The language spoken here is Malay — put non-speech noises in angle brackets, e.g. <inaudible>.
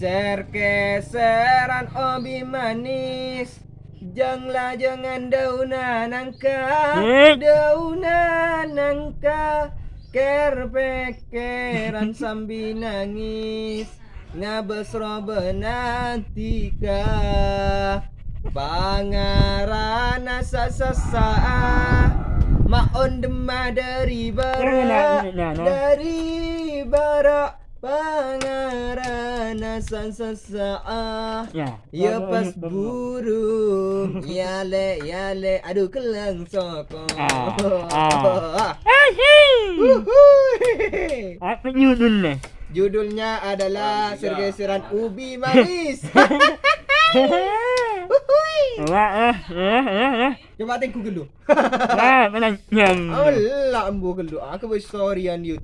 Serkeseran obi manis. Janganlah jangan daunan nangka Eh. Daunan nangka Ker pekeran sambil nangis. Ngabesro benantika. Pangarana sasa Maon demah dari Nah, bara nah, nah. Dari bara Pangarana sasa Ya. Ya pas burung <laughs> Yale yale Aduh kelang soko Ah, ah. Uhuy. Apa judulnya? Judulnya adalah Sergeseran Ubi Manis. <laughs> Wah, eh, eh, eh, eh. Coba tengku gelu Ah, mana nyam. Allah ambu gelu Aku story on YouTube